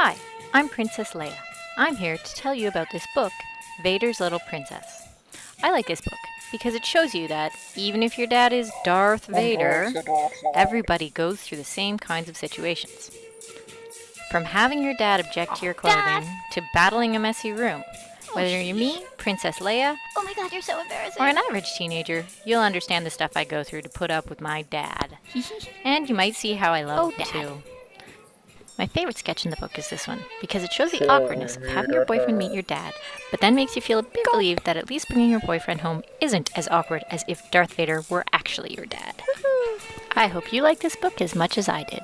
Hi, I'm Princess Leia. I'm here to tell you about this book, Vader's Little Princess. I like this book because it shows you that even if your dad is Darth Vader, everybody goes through the same kinds of situations. From having your dad object to your clothing Dad! to battling a messy room, oh, whether you're me, Princess Leia, Oh my god, you're so embarrassing. or an average teenager, you'll understand the stuff I go through to put up with my dad. And you might see how I love Oh, him too. My favorite sketch in the book is this one because it shows the awkwardness of having your boyfriend meet your dad, but then makes you feel a bit relieved that at least bringing your boyfriend home isn't as awkward as if Darth Vader were actually your dad. I hope you like this book as much as I did.